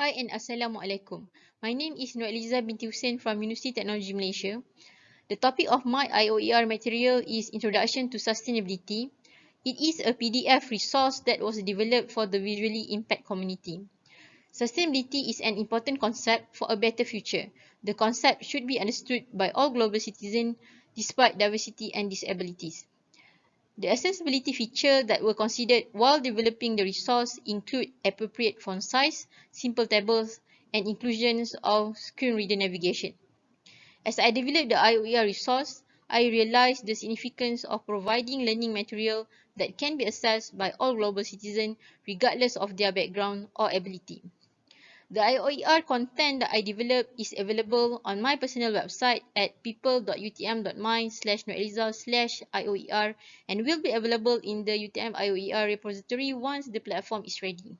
Hi and Assalamualaikum. My name is Nur Eliza binti Hussein from University Technology Malaysia. The topic of my IOER material is Introduction to Sustainability. It is a PDF resource that was developed for the visually impaired community. Sustainability is an important concept for a better future. The concept should be understood by all global citizens despite diversity and disabilities. The accessibility feature that were considered while developing the resource include appropriate font size, simple tables, and inclusions of screen reader navigation. As I developed the IOER resource, I realized the significance of providing learning material that can be accessed by all global citizens regardless of their background or ability. The IOER content that I developed is available on my personal website at people.utm.my slash slash IOER and will be available in the UTM IOER repository once the platform is ready.